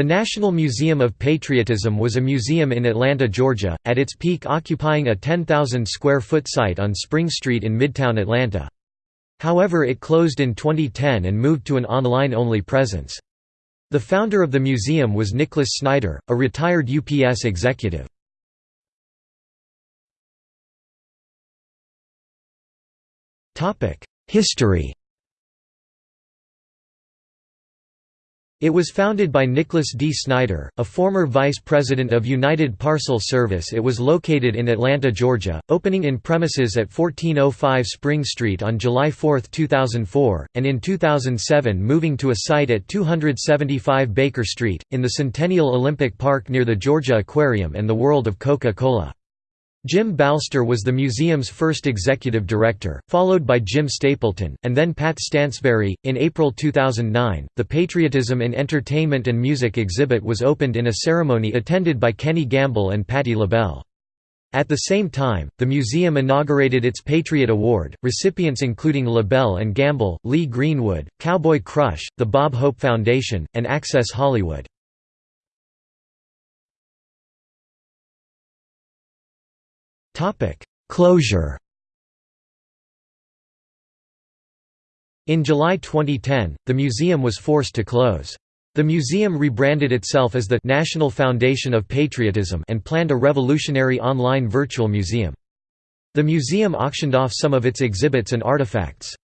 The National Museum of Patriotism was a museum in Atlanta, Georgia, at its peak occupying a 10,000 square foot site on Spring Street in Midtown Atlanta. However it closed in 2010 and moved to an online-only presence. The founder of the museum was Nicholas Snyder, a retired UPS executive. History It was founded by Nicholas D. Snyder, a former vice president of United Parcel Service. It was located in Atlanta, Georgia, opening in premises at 1405 Spring Street on July 4, 2004, and in 2007 moving to a site at 275 Baker Street, in the Centennial Olympic Park near the Georgia Aquarium and the World of Coca-Cola. Jim Balster was the museum's first executive director, followed by Jim Stapleton, and then Pat Stansberry. In April 2009, the Patriotism in Entertainment and Music exhibit was opened in a ceremony attended by Kenny Gamble and Patti LaBelle. At the same time, the museum inaugurated its Patriot Award, recipients including LaBelle and Gamble, Lee Greenwood, Cowboy Crush, the Bob Hope Foundation, and Access Hollywood. Closure In July 2010, the museum was forced to close. The museum rebranded itself as the National Foundation of Patriotism and planned a revolutionary online virtual museum. The museum auctioned off some of its exhibits and artifacts.